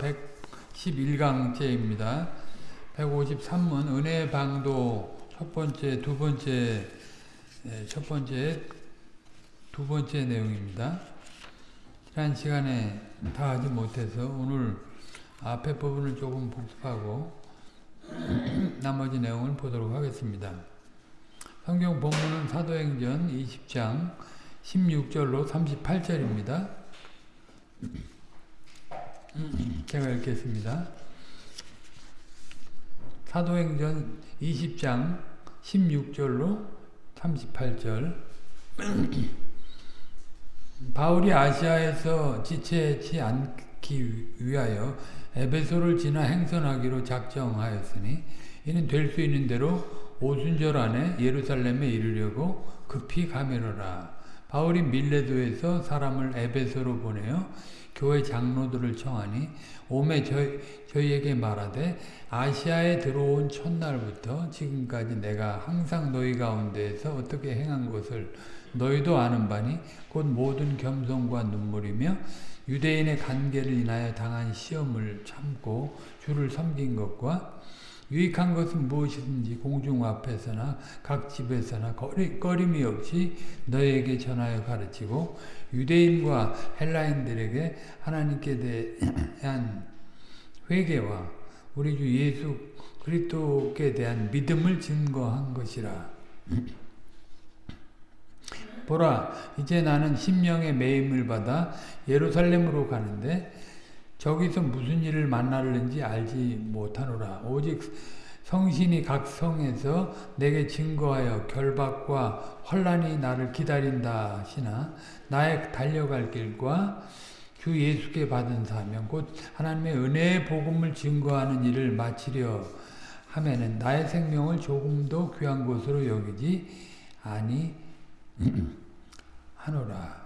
111강째입니다. 153문 은혜의 방도 첫 번째, 두 번째, 예, 첫 번째, 두 번째 내용입니다. 지난 시간에 다 하지 못해서 오늘 앞에 부분을 조금 복습하고 나머지 내용을 보도록 하겠습니다. 성경 본문은 사도행전 20장 16절로 38절입니다. 제가 읽겠습니다. 사도행전 20장 16절로 38절 바울이 아시아에서 지체치 않기 위하여 에베소를 지나 행선하기로 작정하였으니 이는 될 수 있는 대로 오순절 안에 예루살렘에 이르려고 급히 가미로라. 바울이 밀레도에서 사람을 에베소로 보내어 교회 장로들을 청하니 오매 저희, 저희에게 말하되 아시아에 들어온 첫날부터 지금까지 내가 항상 너희 가운데에서 어떻게 행한 것을 너희도 아는 바니 곧 모든 겸손과 눈물이며 유대인의 관계를 인하여 당한 시험을 참고 주를 섬긴 것과 유익한 것은 무엇이든지 공중 앞에서나 각 집에서나 거리, 꺼림이 없이 너에게 전하여 가르치고 유대인과 헬라인들에게 하나님께 대한 회개와 우리 주 예수 그리스도께 대한 믿음을 증거한 것이라. 보라 이제 나는 심령의 매임을 받아 예루살렘으로 가는데 저기서 무슨 일을 만날는지 알지 못하노라. 오직 성신이 각 성에서 내게 증거하여 결박과 환란이 나를 기다린다 하시나 나의 달려갈 길과 주 예수께 받은 사명 곧 하나님의 은혜의 복음을 증거하는 일을 마치려 하면은 나의 생명을 조금도 귀한 것으로 여기지 아니 하노라.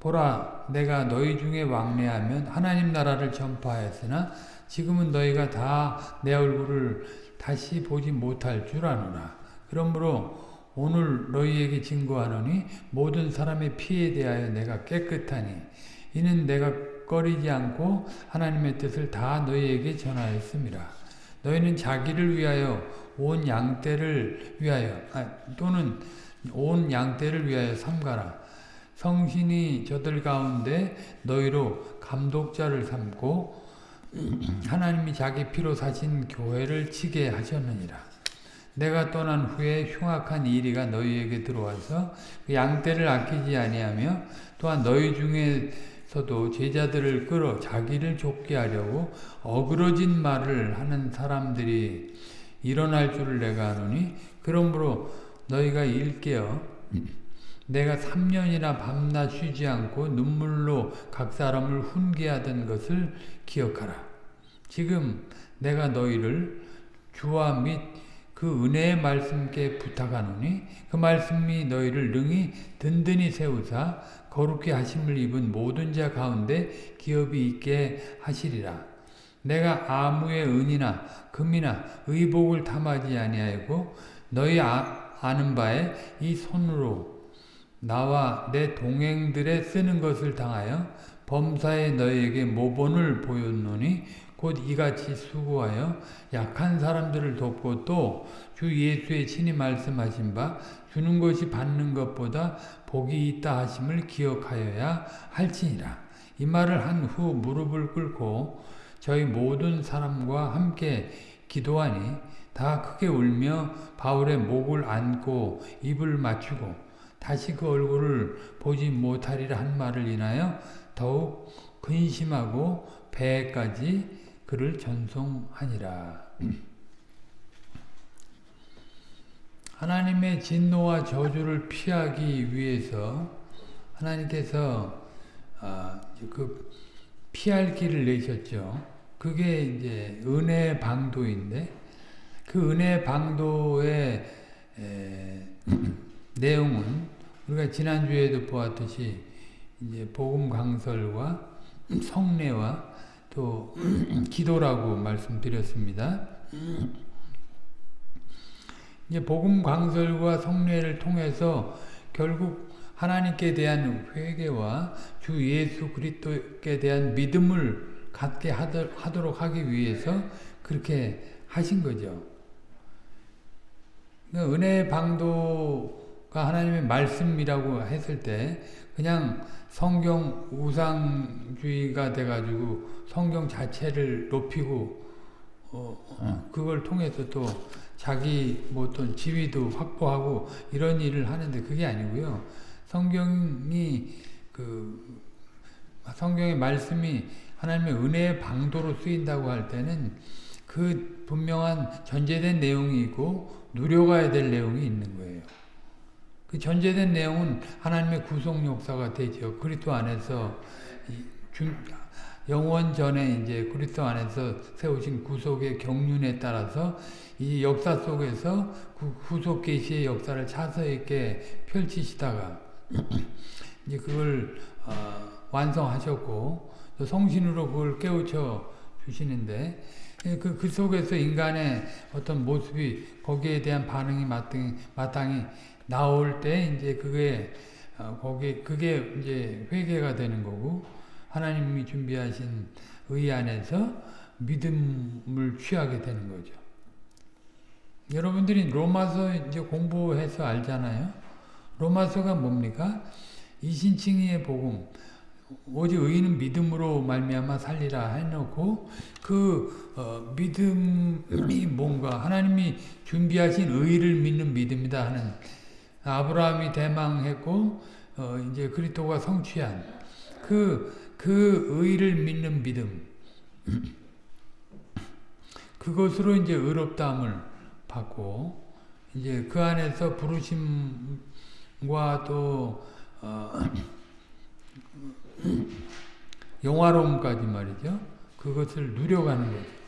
보라 내가 너희 중에 왕래하면 하나님 나라를 전파하였으나 지금은 너희가 다 내 얼굴을 다시 보지 못할 줄 아노라. 그러므로 오늘 너희에게 증거하노니 모든 사람의 피에 대하여 내가 깨끗하니 이는 내가 꺼리지 않고 하나님의 뜻을 다 너희에게 전하였습니다. 너희는 자기를 위하여 온 양떼를 위하여 아, 또는 온 양떼를 위하여 삼가라. 성신이 저들 가운데 너희로 감독자를 삼고 하나님이 자기 피로 사신 교회를 치게 하셨느니라. 내가 떠난 후에 흉악한 이리가 너희에게 들어와서 그 양떼를 아끼지 아니하며 또한 너희 중에서도 제자들을 끌어 자기를 좁게 하려고 어그러진 말을 하는 사람들이 일어날 줄을 내가 아노니 그러므로 너희가 일깨어 내가 3년이나 밤낮 쉬지 않고 눈물로 각 사람을 훈계하던 것을 기억하라. 지금 내가 너희를 주와 및 그 은혜의 말씀께 부탁하노니 그 말씀이 너희를 능히 든든히 세우사 거룩히 하심을 입은 모든 자 가운데 기업이 있게 하시리라. 내가 아무의 은이나 금이나 의복을 탐하지 아니하고 너희 아, 아는 바에 이 손으로 나와 내 동행들의 쓰는 것을 당하여 범사에 너희에게 모본을 보였노니 곧 이같이 수고하여 약한 사람들을 돕고 또 주 예수의 친히 말씀하신 바 주는 것이 받는 것보다 복이 있다 하심을 기억하여야 할지니라. 이 말을 한 후 무릎을 꿇고 저희 모든 사람과 함께 기도하니 다 크게 울며 바울의 목을 안고 입을 맞추고 다시 그 얼굴을 보지 못하리라 한 말을 인하여 더욱 근심하고 배까지 그를 전송하니라. 하나님의 진노와 저주를 피하기 위해서 하나님께서 아, 그 피할 길을 내셨죠. 그게 이제 은혜 방도인데 그 은혜 방도의 에, 내용은 우리가 지난주에도 보았듯이 이제 복음 강설과 성례와 또 기도라고 말씀드렸습니다. 이제 복음 강설과 성례를 통해서 결국 하나님께 대한 회개와 주 예수 그리스도께 대한 믿음을 갖게 하도록 하기 위해서 그렇게 하신 거죠. 그러니까 은혜의 방도 가 하나님의 말씀이라고 했을 때 그냥 성경 우상주의가 돼가지고 성경 자체를 높이고 어, 그걸 통해서 또 자기 뭐 어떤 지위도 확보하고 이런 일을 하는데 그게 아니고요. 성경이 그 성경의 말씀이 하나님의 은혜의 방도로 쓰인다고 할 때는 그 분명한 전제된 내용이 있고 누려가야 될 내용이 있는 거예요. 그 전제된 내용은 하나님의 구속 역사가 되죠. 그리스도 안에서 영원 전에 이제 그리스도 안에서 세우신 구속의 경륜에 따라서 이 역사 속에서 구속 계시의 역사를 차서 있게 펼치시다가 이제 그걸 어, 완성하셨고 성신으로 그걸 깨우쳐 주시는데 예, 그, 그 속에서 인간의 어떤 모습이 거기에 대한 반응이 마땅히, 마땅히 나올 때 이제 그게 어, 거기 그게 이제 회개가 되는 거고 하나님이 준비하신 의 안에서 믿음을 취하게 되는 거죠. 여러분들이 로마서 이제 공부해서 알잖아요. 로마서가 뭡니까? 이신칭의의 복음. 오직 의인은 믿음으로 말미암아 살리라 해놓고 그 어, 믿음이 뭔가 하나님이 준비하신 의를 믿는 믿음이다 하는 아브라함이 대망했고 어, 이제 그리스도가 성취한 그, 그 의를 믿는 믿음 그것으로 이제 의롭다함을 받고 이제 그 안에서 부르심과 또 어, 영화로움까지 말이죠. 그것을 누려가는 거죠.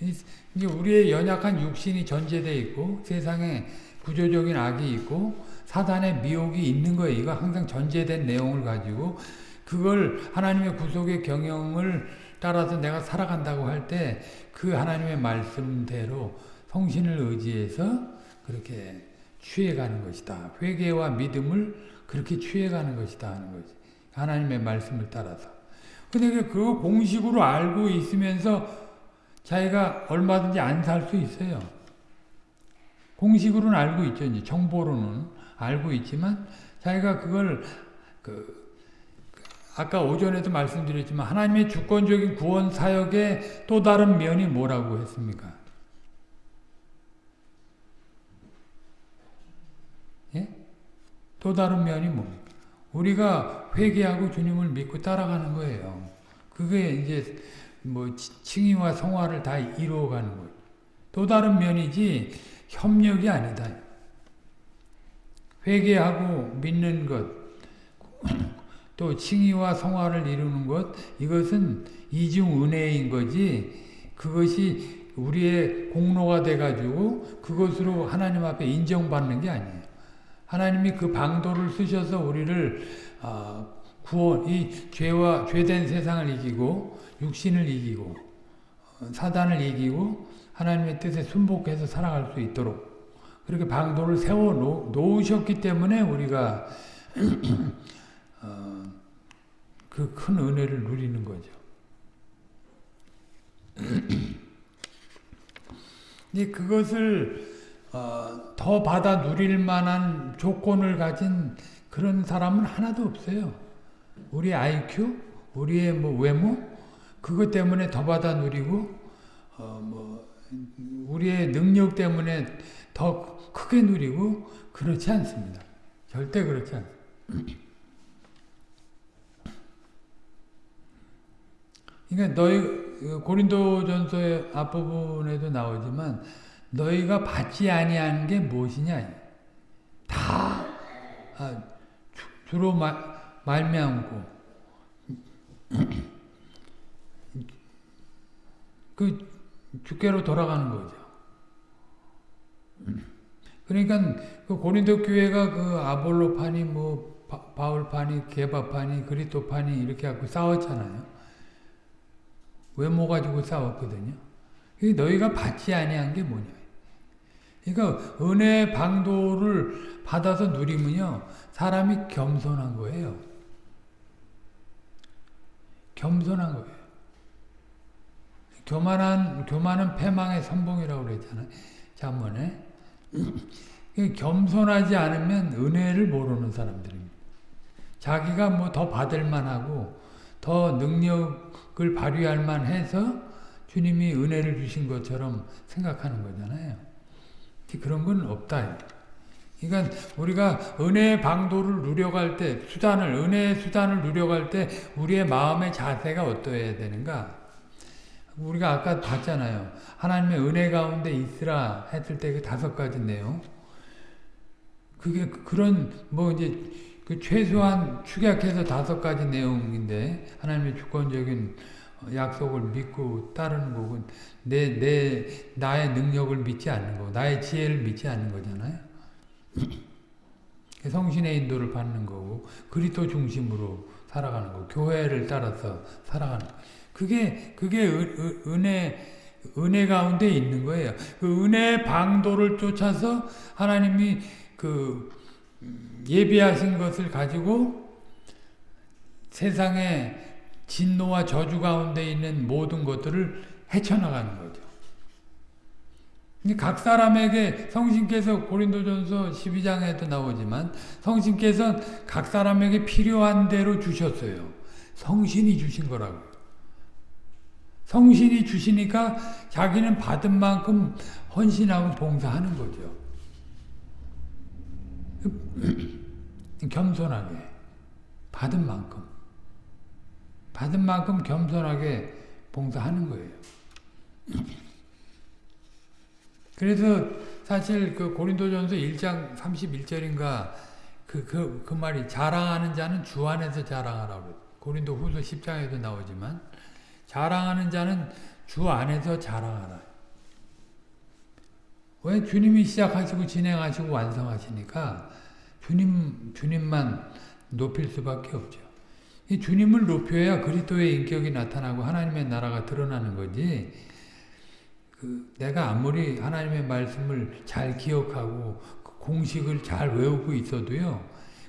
이제 우리의 연약한 육신이 전제되어 있고 세상에 구조적인 악이 있고 사단의 미혹이 있는 거예요. 이거 항상 전제된 내용을 가지고 그걸 하나님의 구속의 경영을 따라서 내가 살아간다고 할 때 그 하나님의 말씀대로 성신을 의지해서 그렇게 취해가는 것이다. 회개와 믿음을 그렇게 취해가는 것이다 하는 거지. 하나님의 말씀을 따라서. 근데 그 공식으로 알고 있으면서 자기가 얼마든지 안 살 수 있어요. 공식으로는 알고 있죠. 이제 정보로는 알고 있지만 자기가 그걸 그 아까 오전에도 말씀드렸지만 하나님의 주권적인 구원 사역의 또 다른 면이 뭐라고 했습니까? 예? 또 다른 면이 뭡니까? 우리가 회개하고 주님을 믿고 따라가는 거예요. 그게 이제 뭐 칭의와 성화를 다 이루어가는 거예요. 또 다른 면이지 협력이 아니다. 회개하고 믿는 것, 또 칭의와 성화를 이루는 것, 이것은 이중 은혜인 거지, 그것이 우리의 공로가 돼가지고 그것으로 하나님 앞에 인정받는 게 아니에요. 하나님이 그 방도를 쓰셔서 우리를 어, 구원, 이 죄와 죄된 세상을 이기고 육신을 이기고 어, 사단을 이기고 하나님의 뜻에 순복해서 살아갈 수 있도록 그렇게 방도를 세워 놓으셨기 때문에 우리가 어, 그큰 은혜를 누리는 거죠. 근데 그것을 어, 더 받아 누릴 만한 조건을 가진 그런 사람은 하나도 없어요. 우리 IQ, 우리의 뭐 외모, 그것 때문에 더 받아 누리고, 어, 뭐, 우리의 능력 때문에 더 크게 누리고, 그렇지 않습니다. 절대 그렇지 않습니다. 그러니까 너희 고린도전서의 앞부분에도 나오지만 너희가 받지 아니하는 게 무엇이냐? 다 아, 주, 로 말미암고 그 주께로 돌아가는 거죠. 그러니까 그 고린도 교회가 그 아볼로파니 뭐 바울파니 게바파니 그리토파니 이렇게 갖고 싸웠잖아요. 외모 가지고 싸웠거든요. 너희가 받지 아니한 게 뭐냐? 그러니까 은혜 방도를 받아서 누리면요. 사람이 겸손한 거예요. 겸손한 거예요. 교만한 교만은 패망의 선봉이라고 그랬잖아요. 잠언에 겸손하지 않으면 은혜를 모르는 사람들입니다. 자기가 뭐 더 받을 만 하고 더 능력을 발휘할 만 해서 주님이 은혜를 주신 것처럼 생각하는 거잖아요. 그런 건 없다. 그러니까 우리가 은혜의 방도를 누려갈 때 수단을 은혜의 수단을 누려갈 때 우리의 마음의 자세가 어떠해야 되는가? 우리가 아까 봤잖아요. 하나님의 은혜 가운데 있으라 했을 때 그 다섯 가지 내용. 그게 그런 뭐 이제 그 최소한 축약해서 다섯 가지 내용인데 하나님의 주권적인 약속을 믿고 따르는 거고 내, 내, 나의 능력을 믿지 않는 거 나의 지혜를 믿지 않는 거잖아요. 성신의 인도를 받는 거고 그리스도 중심으로 살아가는 거 교회를 따라서 살아가는 거 그게 그게 은, 은혜 은혜 가운데 있는 거예요. 그 은혜 방도를 쫓아서 하나님이 그 예비하신 것을 가지고 세상에 진노와 저주 가운데 있는 모든 것들을 헤쳐나가는 거죠. 각 사람에게 성신께서 고린도전서 12장에도 나오지만 성신께서 각 사람에게 필요한 대로 주셨어요. 성신이 주신 거라고. 성신이 주시니까 자기는 받은 만큼 헌신하고 봉사하는 거죠. 겸손하게 받은 만큼 받은 만큼 겸손하게 봉사하는 거예요. 그래서 사실 그 고린도전서 1장 31절인가 그, 그, 그 말이 자랑하는 자는 주 안에서 자랑하라고 고린도 후서 10장에도 나오지만 자랑하는 자는 주 안에서 자랑하라. 왜 주님이 시작하시고 진행하시고 완성하시니까 주님, 주님만 높일 수밖에 없죠. 이 주님을 높여야 그리스도의 인격이 나타나고 하나님의 나라가 드러나는 거지. 그 내가 아무리 하나님의 말씀을 잘 기억하고 그 공식을 잘 외우고 있어도요.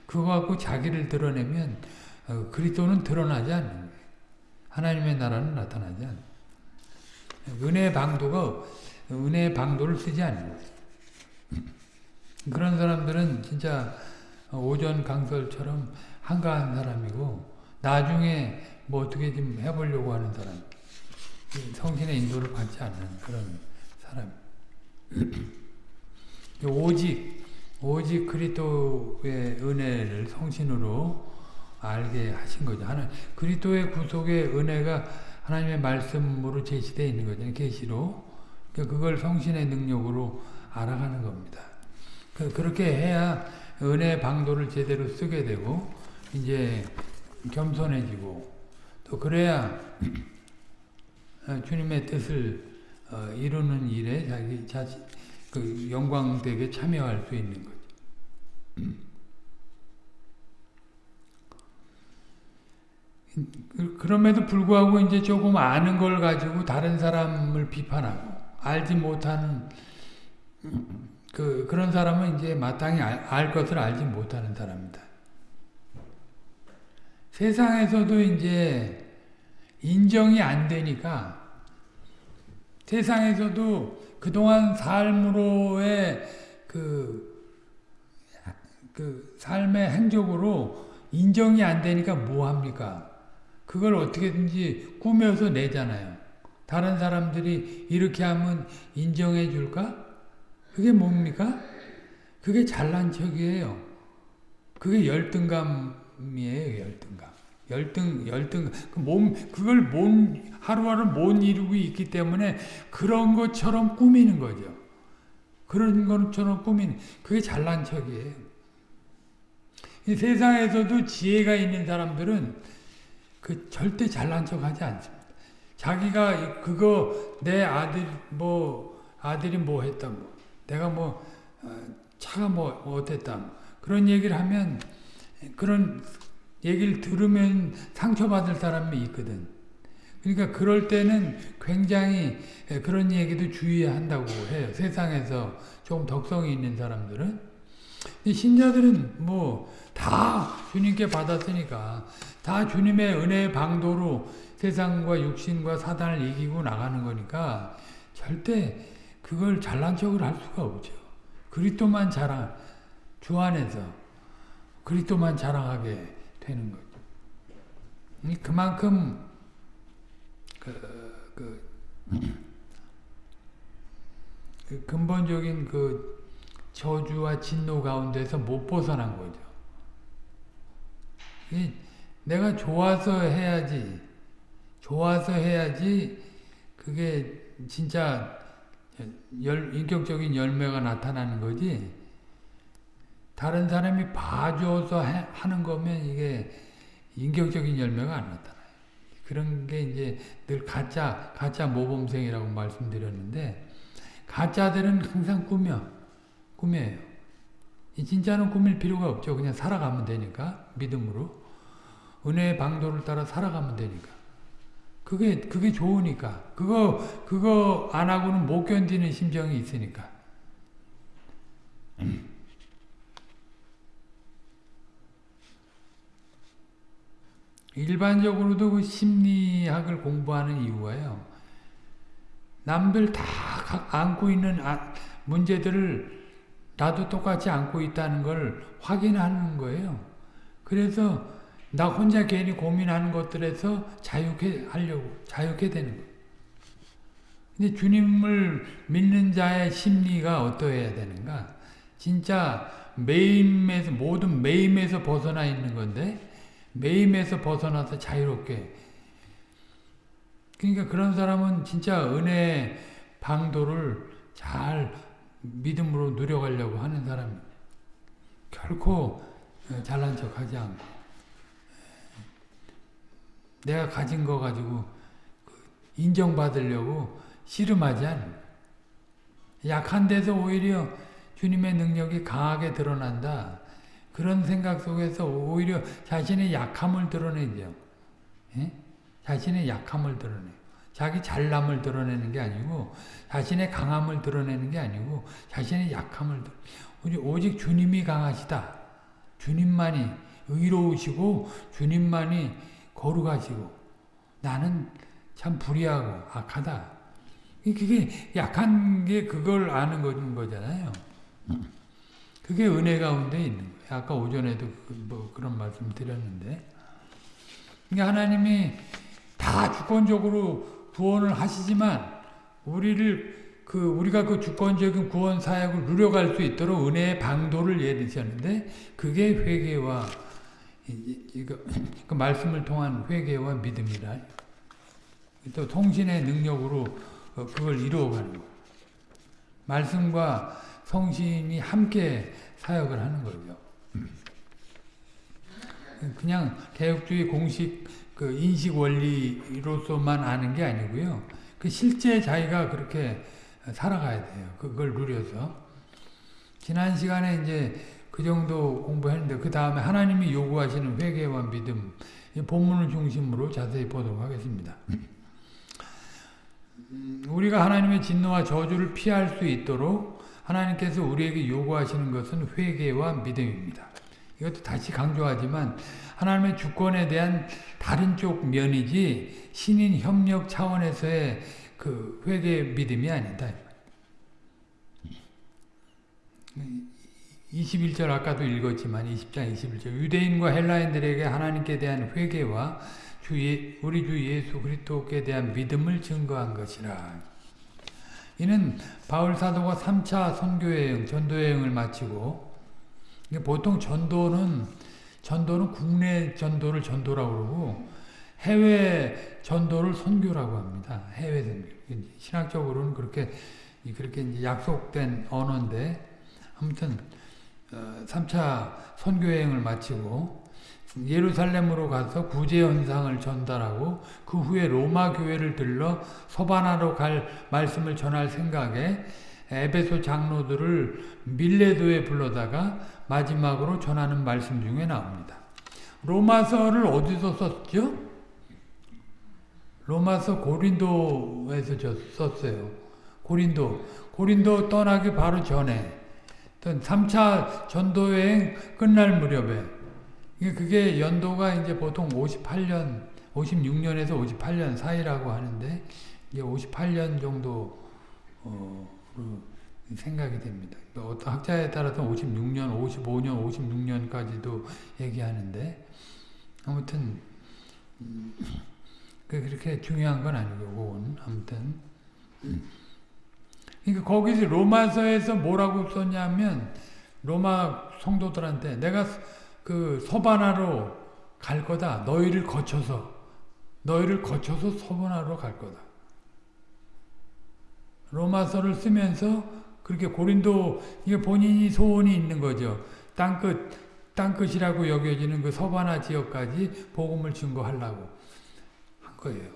그거 갖고 자기를 드러내면 어, 그리스도는 드러나지 않는. 하나님의 나라는 나타나지 않는 은혜의 방도가 은혜의 방도를 쓰지 거예요. 그런 사람들은 진짜 오전 강설처럼 한가한 사람이고 나중에 뭐 어떻게 좀 해보려고 하는 사람 성신의 인도를 받지 않는 그런 사람 오직 오직 그리스도의 은혜를 성신으로 알게 하신 거죠. 하나 그리스도의 구속의 은혜가 하나님의 말씀으로 제시되어 있는 거잖아요. 계시로 그러니까 그걸 성신의 능력으로 알아가는 겁니다. 그, 그렇게 해야 은혜 방도를 제대로 쓰게 되고 이제 겸손해지고 또 그래야 주님의 뜻을 어, 이루는 일에 자기 자신 그 영광되게 참여할 수 있는 거죠. 그, 그럼에도 불구하고 이제 조금 아는 걸 가지고 다른 사람을 비판하고 알지 못하는 그 그런 사람은 이제 마땅히 알, 알 것을 알지 못하는 사람입니다. 세상에서도 이제 인정이 안 되니까 세상에서도 그동안 삶으로의 그, 그 삶의 행적으로 인정이 안 되니까 뭐 합니까? 그걸 어떻게든지 꾸며서 내잖아요. 다른 사람들이 이렇게 하면 인정해 줄까? 그게 뭡니까? 그게 잘난 척이에요. 그게 열등감이에요, 열등감. 열등, 열등, 그 몸, 그걸 못, 하루하루 못 이루고 있기 때문에 그런 것처럼 꾸미는 거죠. 그런 것처럼 꾸미는, 그게 잘난 척이에요. 이 세상에서도 지혜가 있는 사람들은 그 절대 잘난 척 하지 않습니다. 자기가 그거 내 아들, 뭐, 아들이 뭐 했다, 뭐, 내가 뭐, 어, 차가 뭐, 어땠다, 뭐, 그런 얘기를 하면 그런 얘기를 들으면 상처받을 사람이 있거든. 그러니까 그럴 때는 굉장히 그런 얘기도 주의한다고 해요. 세상에서 조금 덕성이 있는 사람들은. 신자들은 뭐 다 주님께 받았으니까 다 주님의 은혜의 방도로 세상과 육신과 사단을 이기고 나가는 거니까 절대 그걸 잘난 척을 할 수가 없죠. 그리스도만 자랑, 주 안에서 그리스도만 자랑하게 되는 거죠. 그만큼 그, 그, 그 근본적인 그 저주와 진노 가운데서 못 벗어난 거죠. 내가 좋아서 해야지, 좋아서 해야지 그게 진짜 열, 인격적인 열매가 나타나는 거지 다른 사람이 봐줘서 해, 하는 거면 이게 인격적인 열매가 안 나타나요. 그런 게 이제 늘 가짜, 가짜 모범생이라고 말씀드렸는데 가짜들은 항상 꾸며, 꾸며요. 진짜는 꾸밀 필요가 없죠. 그냥 살아가면 되니까 믿음으로 은혜의 방도를 따라 살아가면 되니까. 그게 그게 좋으니까 그거 그거 안 하고는 못 견디는 심정이 있으니까. 일반적으로도 그 심리학을 공부하는 이유가요. 남들 다 안고 있는 아, 문제들을 나도 똑같이 안고 있다는 걸 확인하는 거예요. 그래서 나 혼자 괜히 고민하는 것들에서 자유케 하려고 자유케 되는 거예요. 근데 주님을 믿는 자의 심리가 어떠해야 되는가? 진짜 매임에서 모든 매임에서 벗어나 있는 건데 매임에서 벗어나서 자유롭게 그러니까 그런 사람은 진짜 은혜 방도를 잘 믿음으로 누려가려고 하는 사람입니다. 결코 잘난 척하지 않고 내가 가진 거 가지고 인정받으려고 씨름하지 않는 약한 데서 오히려 주님의 능력이 강하게 드러난다. 그런 생각 속에서 오히려 자신의 약함을 드러내죠. 예? 자신의 약함을 드러내 자기 잘남을 드러내는 게 아니고 자신의 강함을 드러내는 게 아니고 자신의 약함을 드러 오직 주님이 강하시다. 주님만이 의로우시고 주님만이 거룩하시고 나는 참 불의하고 악하다. 그게 약한 게 그걸 아는 거잖아요. 그게 은혜 가운데 있는 거예요. 아까 오전에도 그뭐 그런 말씀 드렸는데. 그러니까 하나님이 다 주권적으로 구원을 하시지만 우리를 그 우리가 그 주권적인 구원 사역을 누려갈 수 있도록 은혜의 방도를 예리셨는데 그게 회개와 이거 그 말씀을 통한 회개와 믿음이라. 또 통신의 능력으로 그걸 이루어가는 거. 말씀과 성신이 함께 사역을 하는 거죠. 그냥 개혁주의 공식 그 인식 원리로서만 아는 게 아니고요. 그 실제 자기가 그렇게 살아가야 돼요. 그걸 누려서. 지난 시간에 이제 그 정도 공부했는데 그 다음에 하나님이 요구하시는 회개와 믿음 본문을 중심으로 자세히 보도록 하겠습니다. 우리가 하나님의 진노와 저주를 피할 수 있도록 하나님께서 우리에게 요구하시는 것은 회개와 믿음입니다. 이것도 다시 강조하지만 하나님의 주권에 대한 다른 쪽 면이지 신인 협력 차원에서의 그 회개 믿음이 아니다. 21절 아까도 읽었지만 20장 21절 유대인과 헬라인들에게 하나님께 대한 회개와 주 예, 우리 주 예수 그리스도께 대한 믿음을 증거한 것이라. 이는 바울 사도가 3차 선교 여행, 전도 여행을 마치고 보통 전도는 전도는 국내 전도를 전도라고 그러고 해외 전도를 선교라고 합니다. 해외 선교. 신학적으로는 그렇게 그렇게 약속된 언어인데 아무튼 3차 어, 선교 여행을 마치고 예루살렘으로 가서 구제 현상을 전달하고 그 후에 로마 교회를 들러 서바나로 갈 말씀을 전할 생각에 에베소 장로들을 밀레도에 불러다가 마지막으로 전하는 말씀 중에 나옵니다. 로마서를 어디서 썼죠? 로마서 고린도에서 썼어요. 고린도. 고린도 떠나기 바로 전에 3차 전도여행 끝날 무렵에 그게 연도가 이제 보통 58년 56년에서 58년 사이라고 하는데 이제 58년 정도 어, 생각이 됩니다. 어떤 학자에 따라서 56년, 55년, 56년까지도 얘기하는데 아무튼 음, 그렇게 중요한 건 아니고 그건 아무튼 그러니까 거기서 로마서에서 뭐라고 썼냐면 로마 성도들한테 내가 그 서바나로 갈 거다. 너희를 거쳐서 너희를 거쳐서 서바나로 갈 거다. 로마서를 쓰면서 그렇게 고린도 이게 본인이 소원이 있는 거죠. 땅끝 땅끝이라고 여겨지는 그 서바나 지역까지 복음을 증거하려고 한 거예요.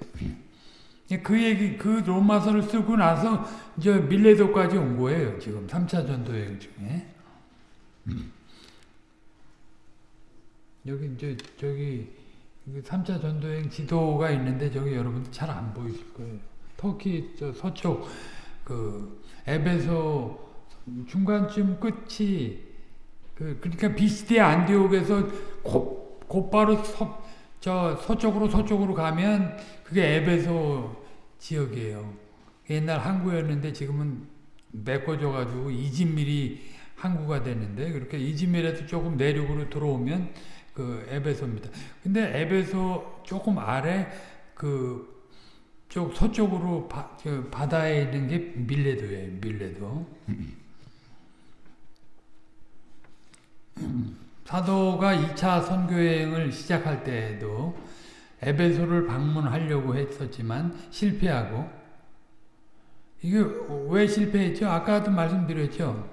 그 얘기, 그 로마서를 쓰고 나서 이제 밀레도까지 온 거예요. 지금 3차 전도 여행 중에. 여기 이제 저기 3차 전도여행 지도가 있는데 저기 여러분 잘안 보이실 거예요. 터키 저 서쪽 그 에베소 중간쯤 끝이 그 그러니까 비스디아 안디옥에서 곧, 곧바로 서, 저 서쪽으로 서쪽으로 가면 그게 에베소 지역이에요. 옛날 항구였는데 지금은 메꿔져 가지고 이진밀이 항구가 됐는데 그렇게 이진밀에서 조금 내륙으로 들어오면 그 에베소입니다. 근데 에베소 조금 아래 그 쪽 서쪽으로 바, 바다에 있는 게 밀레도예요. 밀레도. 사도가 2차 선교여행을 시작할 때에도 에베소를 방문하려고 했었지만 실패하고 이게 왜 실패했죠? 아까도 말씀드렸죠.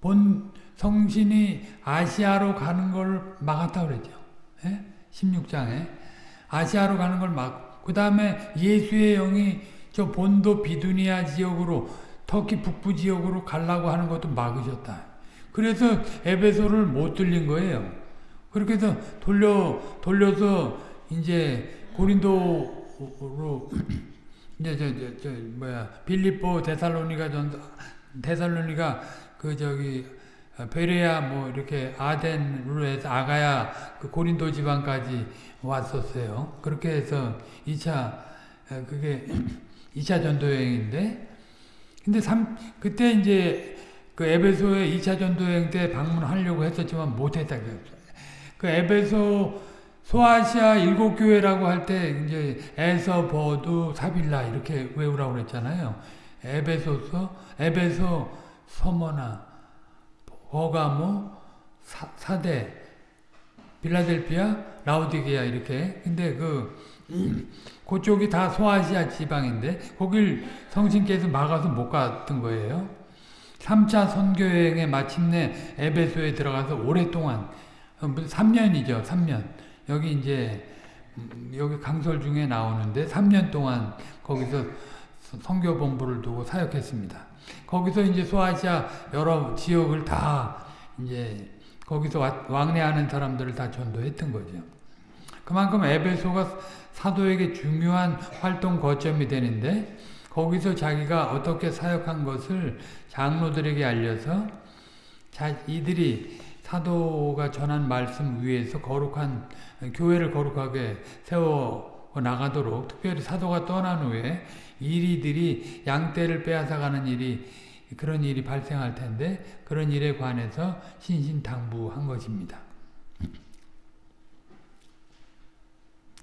본 성신이 아시아로 가는 걸 막았다고 그랬죠. 예? 16장에 아시아로 가는 걸 막, 그 다음에 예수의 영이 저 본도 비두니아 지역으로 터키 북부 지역으로 가려고 하는 것도 막으셨다. 그래서 에베소를 못 들린 거예요. 그렇게 해서 돌려, 돌려서 이제 고린도로 이제 저, 저, 저, 뭐야, 빌립보 데살로니가 전, 데살로니가 그 저기 베레아 뭐 이렇게 아덴으로 해서 아가야 그 고린도 지방까지 왔었어요. 그렇게 해서 2차 그게 2차 전도 여행인데 근데 3 그때 이제 그 에베소에 2차 전도 여행 때 방문하려고 했었지만 못 했다. 그 에베소 소아시아 일곱 교회라고 할 때 이제 에서 버두 사빌라 이렇게 외우라고 그랬잖아요. 에베소서 에베소 서머나 버가모 사, 사대 빌라델피아 라우디게아 이렇게 근데 그 그쪽이 다 소아시아 지방인데 거길 성신께서 막아서 못 갔던 거예요. 3차 선교여행에 마침내 에베소에 들어가서 오랫동안 3년이죠. 어, 3년. 여기 이제 음, 여기 강설 중에 나오는데 3년 동안 거기서 선교본부를 두고 사역했습니다. 거기서 이제 소아시아 여러 지역을 다 이제 거기서 왕래하는 사람들을 다 전도했던 거죠. 그만큼 에베소가 사도에게 중요한 활동 거점이 되는데 거기서 자기가 어떻게 사역한 것을 장로들에게 알려서 자, 이들이 사도가 전한 말씀 위에서 거룩한 교회를 거룩하게 세워 나가도록 특별히 사도가 떠난 후에 이리들이 양떼를 빼앗아가는 일이 그런 일이 발생할 텐데 그런 일에 관해서 신신당부한 것입니다.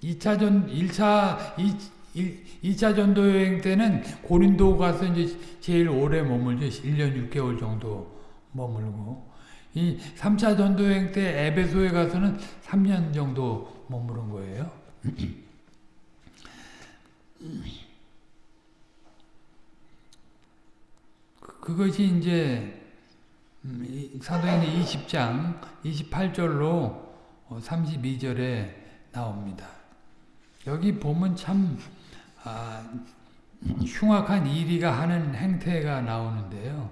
2차 전 1차 2, 차 전도 여행 때는 고린도 가서 이제 제일 오래 머물죠. 1년 6개월 정도 머물고 이 3차 전도 여행 때 에베소에 가서는 3년 정도 머무른 거예요. 그것이 이제 음, 사도행전 20장 28절로 32절에 어, 나옵니다. 여기 보면 참 아, 흉악한 이리가 하는 행태가 나오는데요.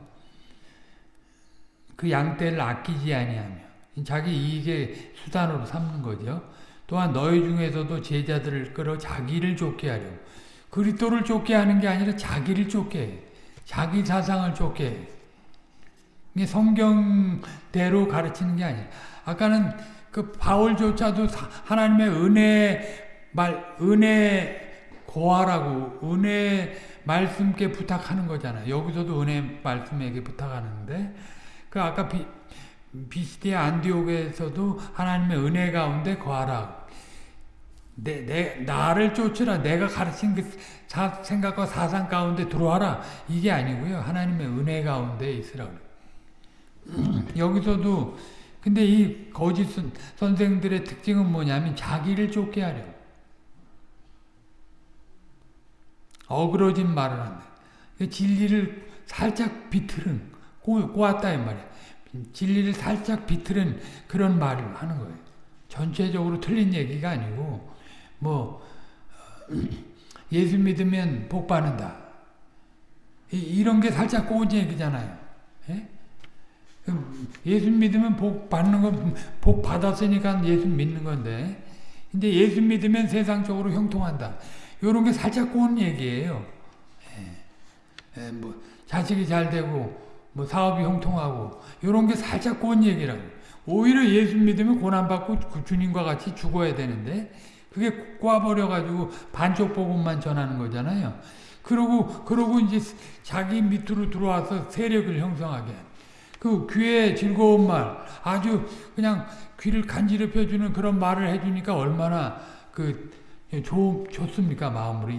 그 양떼를 아끼지 아니하며 자기 이익의 수단으로 삼는 거죠. 또한 너희 중에서도 제자들을 끌어 자기를 쫓게 하려 그리스도를 쫓게 하는 게 아니라 자기를 쫓게 해. 자기 사상을 쫓게 이게 성경대로 가르치는 게 아니에요. 아까는 그 바울조차도 하나님의 은혜 말 은혜 고하라고 은혜 말씀께 부탁하는 거잖아요. 여기서도 은혜 말씀에게 부탁하는데 그 아까 비, 비시디의 안디옥에서도 하나님의 은혜 가운데 거하라. 내, 내, 나를 쫓으라. 내가 가르친 그 사, 생각과 사상 가운데 들어와라. 이게 아니고요. 하나님의 은혜 가운데 있으라. 여기서도 근데 이 거짓 선생들의 특징은 뭐냐면 자기를 쫓게 하려고. 어그러진 말을 한다. 진리를 살짝 비틀은 꼬, 꼬았다 이 말이야. 진리를 살짝 비틀은 그런 말을 하는 거예요. 전체적으로 틀린 얘기가 아니고 뭐 예수 믿으면 복 받는다. 이, 런게 살짝 꼬은 얘기잖아요. 예? 예수 믿으면 복 받는 건, 복 받았으니까 예수 믿는 건데, 근데 예수 믿으면 세상적으로 형통한다. 요런 게 살짝 꼬은 얘기예요. 예. 예, 뭐, 자식이 잘 되고, 뭐, 사업이 형통하고, 요런 게 살짝 꼬은 얘기라고. 오히려 예수 믿으면 고난받고 주님과 같이 죽어야 되는데, 그게 꽈버려가지고 반쪽 복음만 전하는 거잖아요. 그러고, 그러고 이제 자기 밑으로 들어와서 세력을 형성하게. 그 귀에 즐거운 말, 아주 그냥 귀를 간지럽혀주는 그런 말을 해주니까 얼마나 그, 좋, 좋습니까? 마음으로.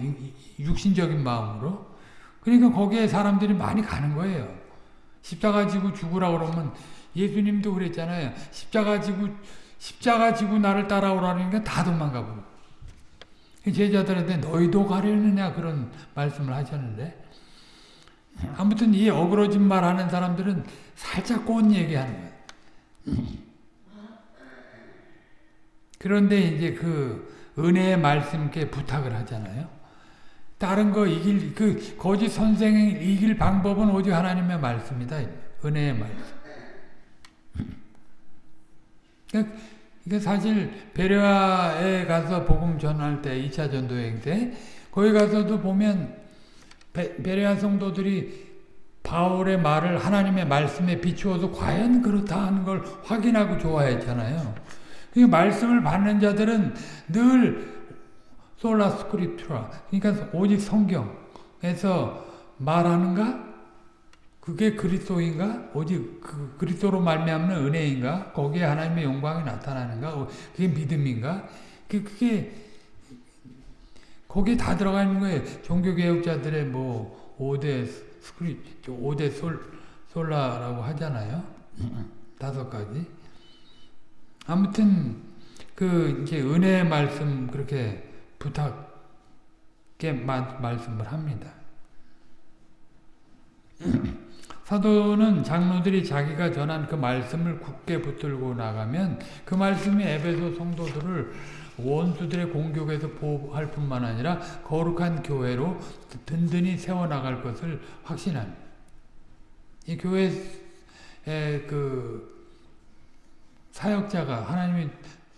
육신적인 마음으로. 그러니까 거기에 사람들이 많이 가는 거예요. 십자가 지고 죽으라 그러면 예수님도 그랬잖아요. 십자가 지고, 십자가 지고 나를 따라오라니까 다 도망가 버려. 제자들한테 너희도 가려느냐 그런 말씀을 하셨는데 아무튼 이 어그러진 말 하는 사람들은 살짝 꼬은 얘기하는 거예요. 그런데 이제 그 은혜의 말씀께 부탁을 하잖아요. 다른 거 이길 그 거짓 선생을 이길 방법은 오직 하나님의 말씀이다. 은혜의 말씀. 그러니까 이게 사실 베레아에 가서 복음 전할 때 2차 전도 여행 때 거기 가서도 보면 베, 베레아 성도들이 바울의 말을 하나님의 말씀에 비추어서 과연 그렇다 하는 걸 확인하고 좋아했잖아요. 그 말씀을 받는 자들은 늘 솔라 스크립트라 그러니까 오직 성경에서 말하는가 그게 그리스도인가? 오직 그 그리스도로 말미암는 은혜인가? 거기에 하나님의 영광이 나타나는가? 어, 그게 믿음인가? 그, 그게 거기에 다 들어가 있는 거예요. 종교개혁자들의 뭐 5대 스크립, 5대 솔, 솔라라고 하잖아요. 다섯 가지. 아무튼 그 이제 은혜의 말씀 그렇게 부탁게 말씀을 합니다. 사도는 장로들이 자기가 전한 그 말씀을 굳게 붙들고 나가면 그 말씀이 에베소 성도들을 원수들의 공격에서 보호할 뿐만 아니라 거룩한 교회로 든든히 세워나갈 것을 확신합니다. 이 교회의 그 사역자가 하나님이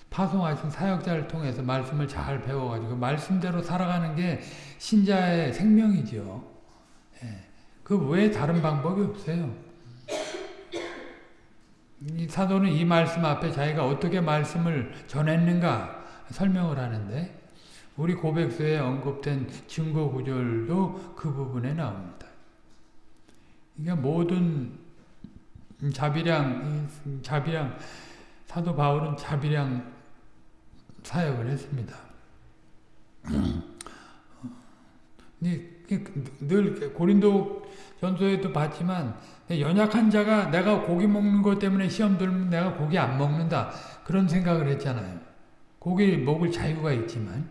파송하신 사역자를 통해서 말씀을 잘 배워가지고 말씀대로 살아가는 게 신자의 생명이죠. 그외 다른 방법이 없어요. 이 사도는 이 말씀 앞에 자기가 어떻게 말씀을 전했는가 설명을 하는데 우리 고백서에 언급된 증거 구절도 그 부분에 나옵니다. 그러니까 모든 자비량, 자비량, 사도 바울은 자비량 사역을 했습니다. 늘 고린도 전서에도 봤지만 연약한 자가 내가 고기 먹는 것 때문에 시험 들면 내가 고기 안 먹는다 그런 생각을 했잖아요. 고기 먹을 자유가 있지만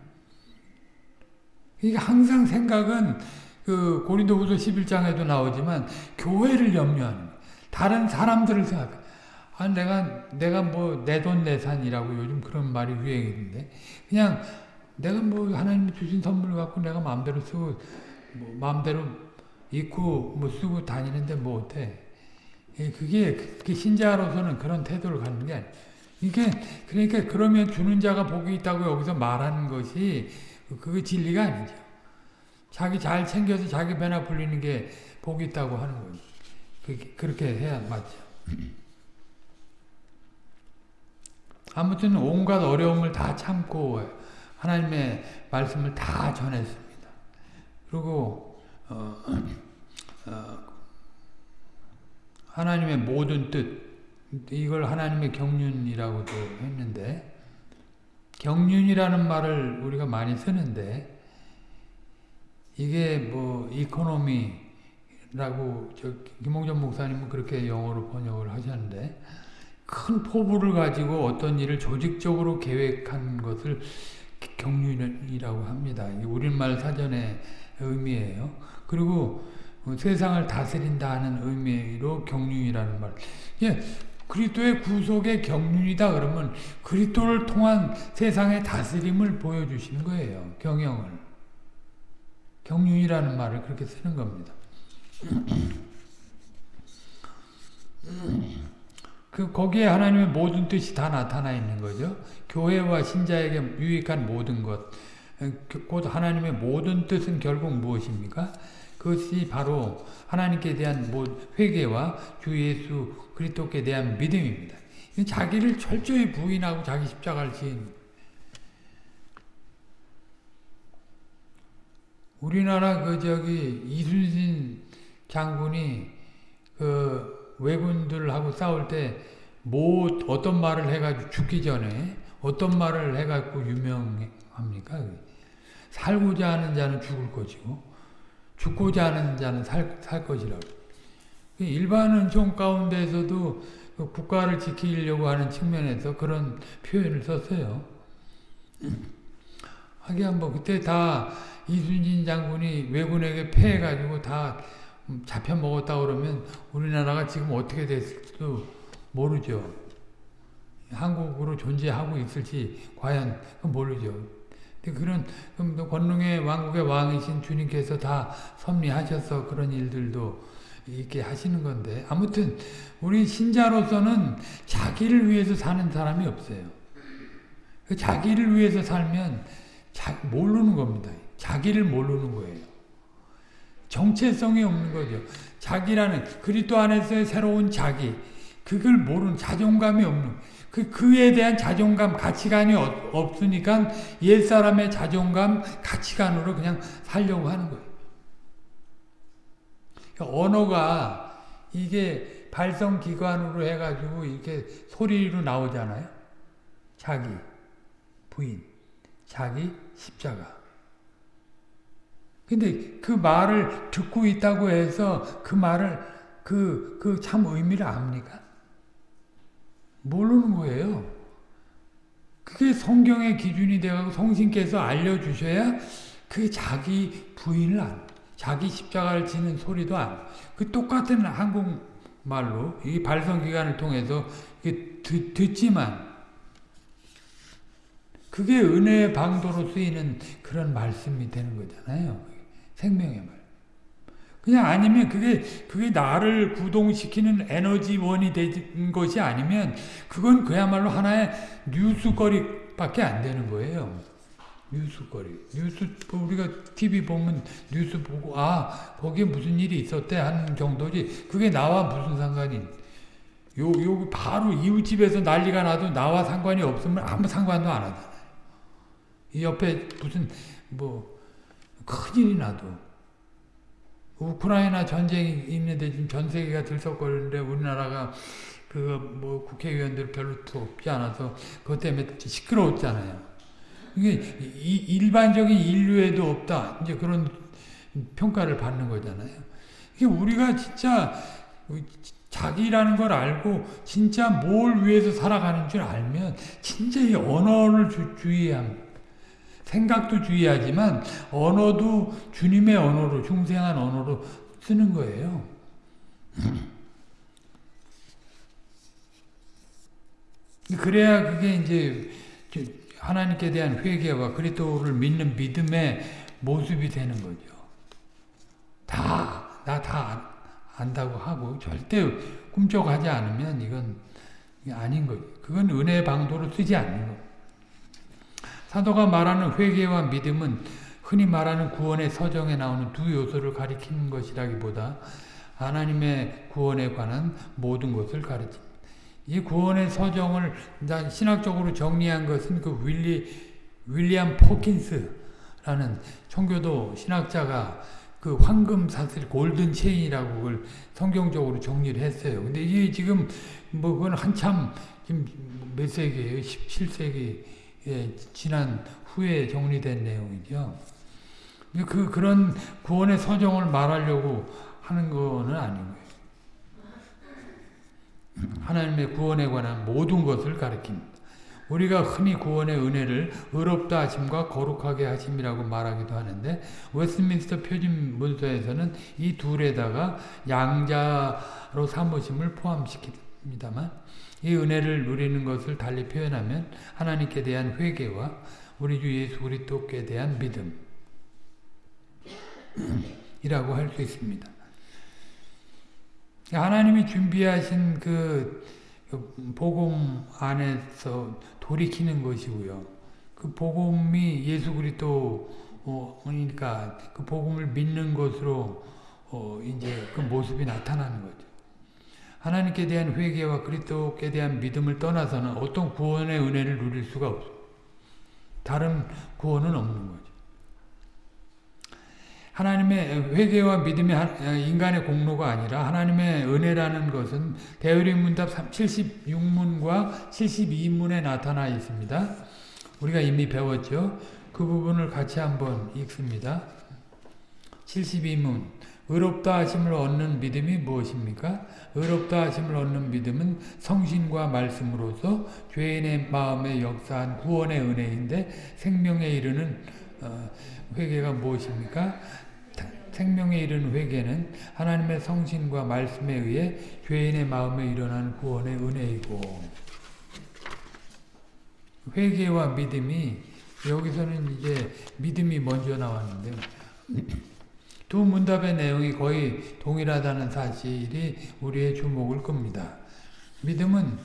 그러니까 항상 생각은 그 고린도후서 11장에도 나오지만 교회를 염려하는 다른 사람들을 생각. 아 내가 내가 뭐 내 돈 내산이라고 요즘 그런 말이 유행인데 그냥 내가 뭐 하나님이 주신 선물 갖고 내가 마음대로 쓰고 뭐 마음대로 입고 뭐 쓰고 다니는데 뭐 어때? 예, 그게 그 신자로서는 그런 태도를 갖는 게 이게 그러니까 그러면 주는 자가 복이 있다고 여기서 말하는 것이 그게 진리가 아니죠. 자기 잘 챙겨서 자기 배나 불리는 게 복이 있다고 하는 거죠. 그렇게 해야 맞죠. 아무튼 온갖 어려움을 다 참고 하나님의 말씀을 다 전했습니다. 그리고 어, 어, 하나님의 모든 뜻 이걸 하나님의 경륜이라고도 했는데 경륜이라는 말을 우리가 많이 쓰는데 이게 뭐 이코노미라고 저 김홍전 목사님은 그렇게 영어로 번역을 하셨는데 큰 포부를 가지고 어떤 일을 조직적으로 계획한 것을 경륜이라고 합니다. 우리말 사전의 의미예요. 그리고 세상을 다스린다 하는 의미로 경륜이라는 말. 예, 그리스도의 구속의 경륜이다 그러면 그리스도를 통한 세상의 다스림을 보여주시는 거예요. 경영을. 경륜이라는 말을 그렇게 쓰는 겁니다. 그 거기에 하나님의 모든 뜻이 다 나타나 있는 거죠. 교회와 신자에게 유익한 모든 것, 곧 하나님의 모든 뜻은 결국 무엇입니까? 그것이 바로 하나님께 대한 회개와 주 예수 그리스도께 대한 믿음입니다. 자기를 철저히 부인하고 자기 십자가를 지은 우리나라 그 저기 이순신 장군이 그 왜군들하고 싸울 때 뭐 어떤 말을 해가지고 죽기 전에 어떤 말을 해가지고 유명합니까? 살고자 하는 자는 죽을 것이고 죽고자 하는 자는 살, 살 것이라고. 일반 은 총 가운데서도 그 국가를 지키려고 하는 측면에서 그런 표현을 썼어요. 하긴 뭐 그때 다 이순신 장군이 왜군에게 패해가지고 다 잡혀 먹었다 그러면 우리나라가 지금 어떻게 됐을지도 모르죠. 한국으로 존재하고 있을지 과연 모르죠. 그런 권능의 왕국의 왕이신 주님께서 다 섭리하셔서 그런 일들도 있게 하시는 건데 아무튼 우리 신자로서는 자기를 위해서 사는 사람이 없어요. 그 자기를 위해서 살면 자, 모르는 겁니다. 자기를 모르는 거예요. 정체성이 없는 거죠. 자기라는 그리스도 안에서의 새로운 자기 그걸 모르는 자존감이 없는 그, 그에 대한 자존감, 가치관이 없으니까 옛사람의 자존감, 가치관으로 그냥 살려고 하는 거예요. 그러니까 언어가 이게 발성기관으로 해가지고 이렇게 소리로 나오잖아요. 자기, 부인, 자기, 십자가. 근데 그 말을 듣고 있다고 해서 그 말을 그, 그 참 의미를 압니까? 모르는 거예요. 그게 성경의 기준이 되고 성신께서 알려주셔야 그 자기 부인을 안, 자기 십자가를 지는 소리도 안, 그 똑같은 한국말로 이 발성기관을 통해서 듣, 듣지만 그게 은혜의 방도로 쓰이는 그런 말씀이 되는 거잖아요. 생명의 말. 그냥 아니면 그게 그게 나를 구동시키는 에너지원이 된 것이 아니면 그건 그야말로 하나의 뉴스거리밖에 안 되는 거예요. 뉴스거리. 뉴스 우리가 TV 보면 뉴스 보고 아 거기에 무슨 일이 있었대 하는 정도지 그게 나와 무슨 상관이 요, 요 바로 이웃집에서 난리가 나도 나와 상관이 없으면 아무 상관도 안 하잖아요. 이 옆에 무슨 뭐 큰일이 나도 우크라이나 전쟁이 있는데 지금 전 세계가 들썩거리는데 우리나라가 그뭐 국회의원들 별로 없지 않아서 그것 때문에 시끄러웠잖아요. 이게 일반적인 인류에도 없다. 이제 그런 평가를 받는 거잖아요. 이게 우리가 진짜 자기라는 걸 알고 진짜 뭘 위해서 살아가는 줄 알면 진짜 이 언어를 주, 주의합니다. 생각도 주의하지만 언어도 주님의 언어로 중생한 언어로 쓰는 거예요. 그래야 그게 이제 하나님께 대한 회개와 그리스도를 믿는 믿음의 모습이 되는 거죠. 다, 나 다 안다고 하고 절대 꿈쩍하지 않으면 이건 아닌 거죠. 그건 은혜의 방도로 쓰지 않는 거예요. 사도가 말하는 회개와 믿음은 흔히 말하는 구원의 서정에 나오는 두 요소를 가리키는 것이라기보다 하나님의 구원에 관한 모든 것을 가르칩니다. 이 구원의 서정을 신학적으로 정리한 것은 그 윌리 윌리엄 포킨스라는 청교도 신학자가 그 황금 사슬 골든 체인이라고 그걸 성경적으로 정리를 했어요. 근데 이게 지금 뭐 그건 한참 지금 몇 세기예요? 17세기 에 지난 후에 정리된 내용이죠. 그 그런 구원의 서정을 말하려고 하는 거는 아니고요. 하나님의 구원에 관한 모든 것을 가리킵니다. 우리가 흔히 구원의 은혜를 의롭다 하심과 거룩하게 하심이라고 말하기도 하는데 웨스트민스터 표준 문서에서는 이 둘에다가 양자로 삼으심을 포함시킵니다 만 이 은혜를 누리는 것을 달리 표현하면 하나님께 대한 회개와 우리 주 예수 그리스도께 대한 믿음 이라고 할 수 있습니다. 하나님이 준비하신 그 복음 안에서 돌이키는 것이고요. 그 복음이 예수 그리스도니까 그 복음을 믿는 것으로 어 이제 그 모습이 나타나는 거죠. 하나님께 대한 회개와 그리스도께 대한 믿음을 떠나서는 어떤 구원의 은혜를 누릴 수가 없어. 다른 구원은 없는 거죠. 하나님의 회개와 믿음이 인간의 공로가 아니라 하나님의 은혜라는 것은 대의문답 76문과 72문에 나타나 있습니다. 우리가 이미 배웠죠. 그 부분을 같이 한번 읽습니다. 72문 의롭다 하심을 얻는 믿음이 무엇입니까? 의롭다 하심을 얻는 믿음은 성신과 말씀으로서 죄인의 마음에 역사한 구원의 은혜인데 생명에 이르는 어, 회개가 무엇입니까? 생명에 이르는 회개는 하나님의 성신과 말씀에 의해 죄인의 마음에 일어난 구원의 은혜이고 회개와 믿음이 여기서는 이제 믿음이 먼저 나왔는데 두 문답의 내용이 거의 동일하다는 사실이 우리의 주목을 끕니다. 믿음은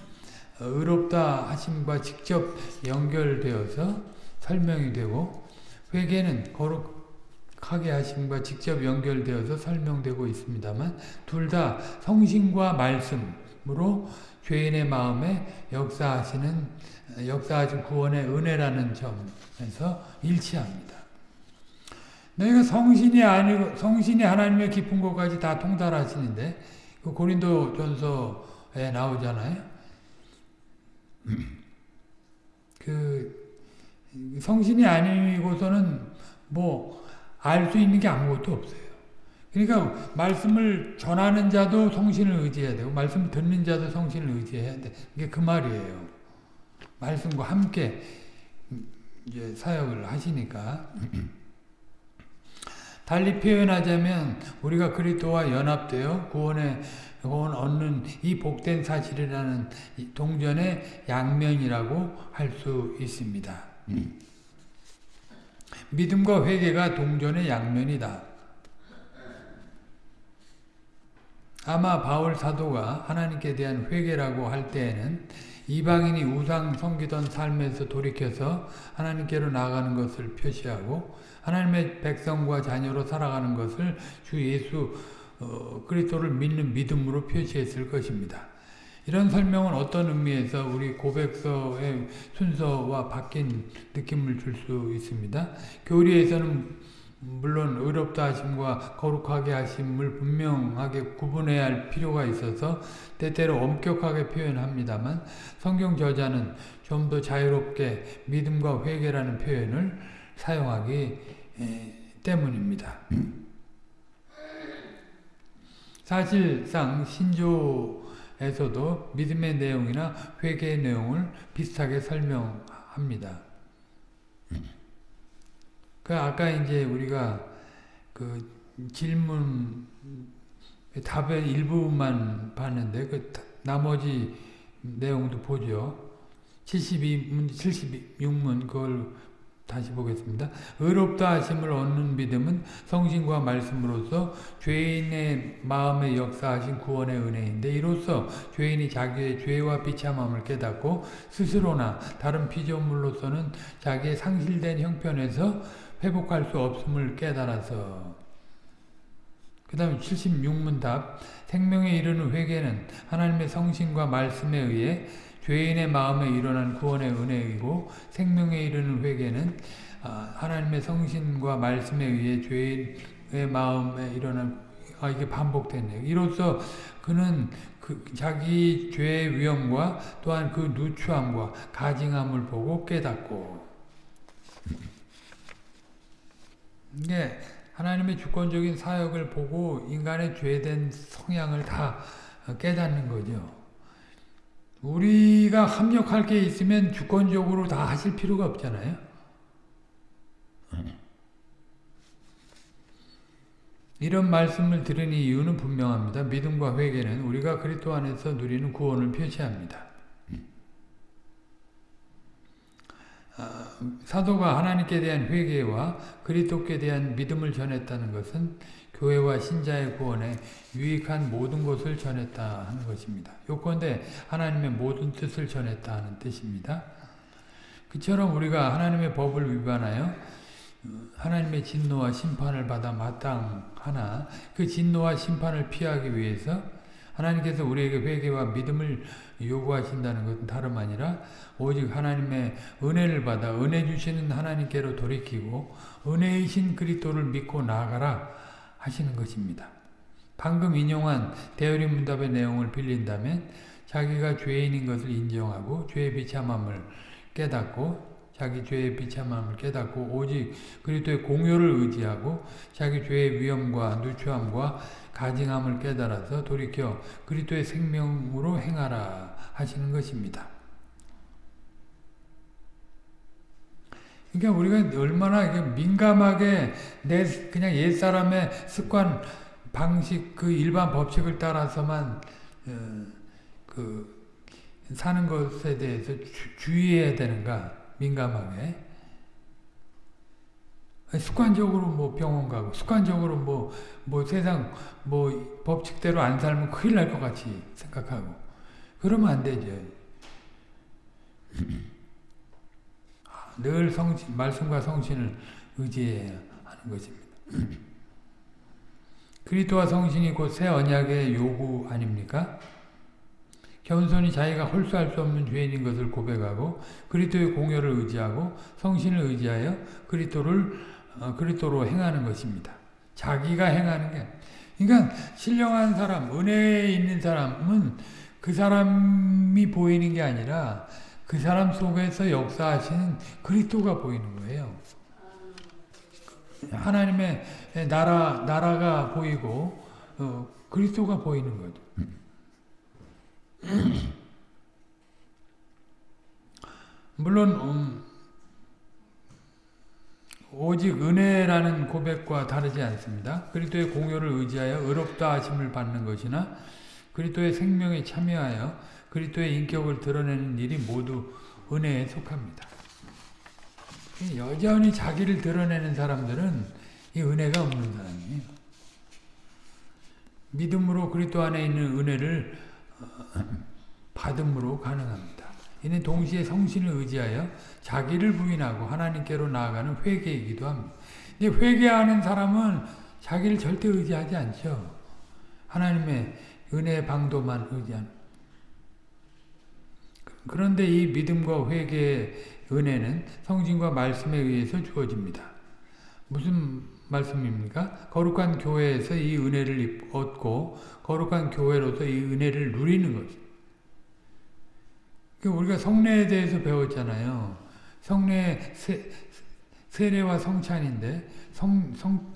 의롭다 하심과 직접 연결되어서 설명이 되고 회개는 거룩하게 하심과 직접 연결되어서 설명되고 있습니다만 둘 다 성신과 말씀으로 죄인의 마음에 역사하시는 역사하신 구원의 은혜라는 점에서 일치합니다. 너희가 성신이 아니고 성신이 하나님의 깊은 것까지 다 통달하시는데 그 고린도 전서에 나오잖아요. 그 성신이 아니고서는 뭐 알 수 있는 게 아무것도 없어요. 그러니까 말씀을 전하는 자도 성신을 의지해야 되고 말씀 듣는 자도 성신을 의지해야 돼. 이게 그 말이에요. 말씀과 함께 이제 사역을 하시니까 달리 표현하자면 우리가 그리스도와 연합되어 구원의 구원 얻는 이 복된 사실이라는 동전의 양면이라고 할 수 있습니다. 음. 믿음과 회개가 동전의 양면이다. 아마 바울 사도가 하나님께 대한 회개라고 할 때에는 이방인이 우상 섬기던 삶에서 돌이켜서 하나님께로 나가는 것을 표시하고 하나님의 백성과 자녀로 살아가는 것을 주 예수 어, 그리스도를 믿는 믿음으로 표시했을 것입니다. 이런 설명은 어떤 의미에서 우리 고백서의 순서와 바뀐 느낌을 줄 수 있습니다. 교리에서는 물론 의롭다 하심과 거룩하게 하심을 분명하게 구분해야 할 필요가 있어서 때때로 엄격하게 표현합니다만 성경 저자는 좀 더 자유롭게 믿음과 회개라는 표현을 사용하기 때문입니다. 사실상 신조에서도 믿음의 내용이나 회개의 내용을 비슷하게 설명합니다. 그 아까 이제 우리가 그 질문 답의 일부분만 봤는데 그 나머지 내용도 보죠. 72문 76문 그걸 다시 보겠습니다. 의롭다 하심을 얻는 믿음은 성신과 말씀으로서 죄인의 마음에 역사하신 구원의 은혜인데 이로써 죄인이 자기의 죄와 비참함을 깨닫고 스스로나 다른 피조물로서는 자기의 상실된 형편에서 회복할 수 없음을 깨달아서. 그 다음에 76문 답. 생명에 이르는 회개는 하나님의 성신과 말씀에 의해 죄인의 마음에 일어난 구원의 은혜이고 생명에 이르는 회개는 아, 하나님의 성신과 말씀에 의해 죄인의 마음에 일어난 아 이게 반복됐네요. 이로써 그는 그 자기 죄의 위험과 또한 그 누추함과 가증함을 보고 깨닫고 이게 하나님의 주권적인 사역을 보고 인간의 죄된 성향을 다 깨닫는 거죠. 우리가 합력할 게 있으면 주권적으로 다 하실 필요가 없잖아요. 이런 말씀을 들은 이유는 분명합니다. 믿음과 회개는 우리가 그리스도 안에서 누리는 구원을 표시합니다. 아, 사도가 하나님께 대한 회개와 그리스도께 대한 믿음을 전했다는 것은 교회와 신자의 구원에 유익한 모든 것을 전했다 하는 것입니다. 요건대 하나님의 모든 뜻을 전했다 하는 뜻입니다. 그처럼 우리가 하나님의 법을 위반하여 하나님의 진노와 심판을 받아 마땅하나 그 진노와 심판을 피하기 위해서 하나님께서 우리에게 회개와 믿음을 요구하신다는 것은 다름 아니라 오직 하나님의 은혜를 받아 은혜 주시는 하나님께로 돌이키고 은혜이신 그리스도를 믿고 나아가라 하시는 것입니다. 방금 인용한 대열의 문답의 내용을 빌린다면 자기가 죄인인 것을 인정하고 죄의 비참함을 깨닫고 자기 죄의 비참함을 깨닫고 오직 그리스도의 공효를 의지하고 자기 죄의 위험과 누추함과 가증함을 깨달아서 돌이켜 그리스도의 생명으로 행하라 하시는 것입니다. 그러니까 우리가 얼마나 민감하게 내 그냥 옛 사람의 습관 방식 그 일반 법칙을 따라서만 어, 그 사는 것에 대해서 주, 의해야 되는가 민감하게 습관적으로 뭐 병원 가고 습관적으로 뭐, 뭐 세상 뭐 법칙대로 안 살면 큰일 날 것 같이 생각하고 그러면 안 되죠. 늘 성신, 말씀과 성신을 의지해야 하는 것입니다. 그리스도와 성신이 곧 새 언약의 요구 아닙니까? 겸손히 자기가 홀수할 수 없는 죄인인 것을 고백하고 그리스도의 공여를 의지하고 성신을 의지하여 그리스도를 어, 그리스도로 행하는 것입니다. 자기가 행하는 게 그러니까 신령한 사람, 은혜에 있는 사람은 그 사람이 보이는 게 아니라 그 사람 속에서 역사하시는 그리스도가 보이는 거예요. 하나님의 나라 나라가 보이고 어, 그리스도가 보이는 거죠. 물론 음, 오직 은혜라는 고백과 다르지 않습니다. 그리스도의 공효를 의지하여 의롭다 하심을 받는 것이나 그리스도의 생명에 참여하여 그리스도의 인격을 드러내는 일이 모두 은혜에 속합니다. 여전히 자기를 드러내는 사람들은 이 은혜가 없는 사람이에요. 믿음으로 그리스도 안에 있는 은혜를 받음으로 가능합니다. 이는 동시에 성신을 의지하여 자기를 부인하고 하나님께로 나아가는 회개이기도 합니다. 회개하는 사람은 자기를 절대 의지하지 않죠. 하나님의 은혜 방도만 의지하는. 그런데 이 믿음과 회개의 은혜는 성신과 말씀에 의해서 주어집니다. 무슨 말씀입니까? 거룩한 교회에서 이 은혜를 얻고 거룩한 교회로서 이 은혜를 누리는 거죠. 그 우리가 성례에 대해서 배웠잖아요. 성례 세, 세례와 성찬인데 성, 성,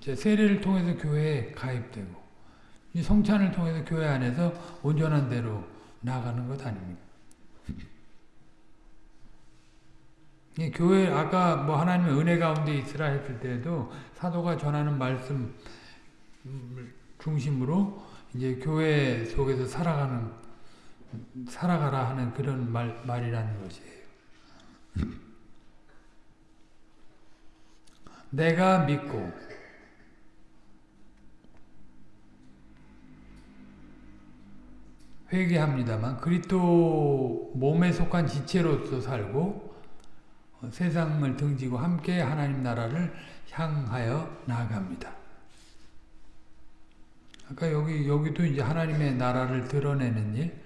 세례를 통해서 교회에 가입되고 이 성찬을 통해서 교회 안에서 온전한 대로 나가는 것 아닙니까? 교회 아까 뭐 하나님의 은혜 가운데 있으라 했을 때도 사도가 전하는 말씀 중심으로 이제 교회 속에서 살아가는 살아가라 하는 그런 말, 말이라는 것이에요. 내가 믿고 회개합니다만 그리스도 몸에 속한 지체로서 살고 세상을 등지고 함께 하나님 나라를 향하여 나아갑니다. 아까 여기 여기도 이제 하나님의 나라를 드러내는 일.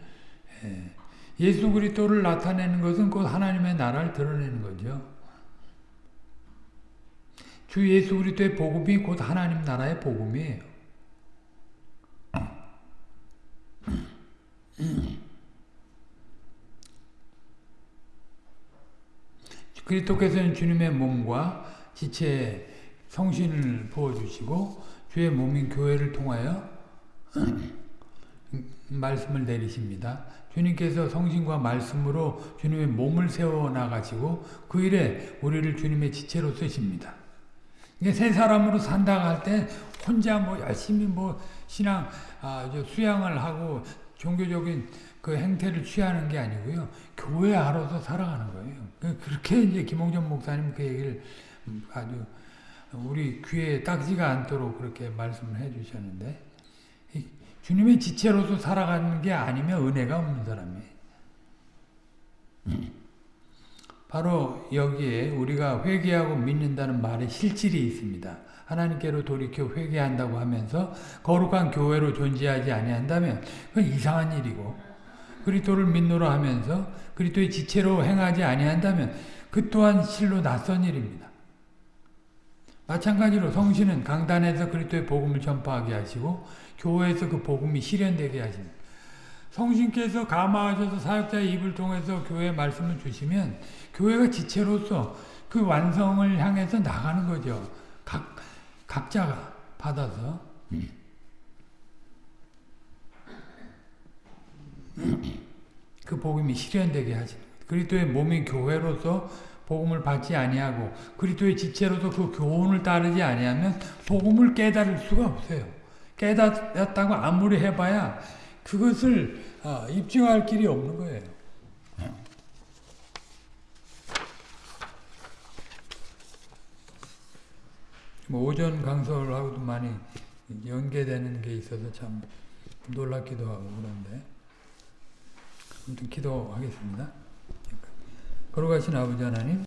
예. 예수 그리스도를 나타내는 것은 곧 하나님의 나라를 드러내는 거죠. 주 예수 그리스도의 복음이 곧 하나님 나라의 복음이에요. 그리스도께서는 주님의 몸과 지체에 성신을 부어주시고 주의 몸인 교회를 통하여 말씀을 내리십니다. 주님께서 성신과 말씀으로 주님의 몸을 세워 나가시고 그 일에 우리를 주님의 지체로 쓰십니다. 이게 새 사람으로 산다고 할 때 혼자 뭐 열심히 뭐 신앙 아, 저 수양을 하고 종교적인 그 행태를 취하는 게 아니고요. 교회 하로서 살아가는 거예요. 그- 그렇게 이제 김홍전 목사님 그 얘기를 아주 우리 귀에 딱지가 않도록 그렇게 말씀을 해 주셨는데 이 주님의 지체로서 살아가는 게 아니면 은혜가 없는 사람이에요. 바로 여기에 우리가 회개하고 믿는다는 말에 실질이 있습니다. 하나님께로 돌이켜 회개한다고 하면서 거룩한 교회로 존재하지 아니한다면 그건 이상한 일이고 그리스도를 믿노라 하면서 그리스도의 지체로 행하지 아니한다면 그 또한 실로 낯선 일입니다. 마찬가지로 성신은 강단에서 그리스도의 복음을 전파하게 하시고 교회에서 그 복음이 실현되게 하십니다. 성신께서 감화하셔서 사역자의 입을 통해서 교회에 말씀을 주시면 교회가 지체로서 그 완성을 향해서 나가는 거죠. 각, 각자가 받아서. 그 복음이 실현되게 하십니다. 그리스도의 몸인 교회로서 복음을 받지 아니하고 그리스도의 지체로서 그 교훈을 따르지 아니하면 복음을 깨달을 수가 없어요. 깨닫았다고 아무리 해봐야 그것을 어, 입증할 길이 없는 거예요. 뭐 오전 강설하고도 많이 연계되는 게 있어서 참 놀랍기도 하고 그런데 아무튼 기도하겠습니다. 거룩하신 아버지 하나님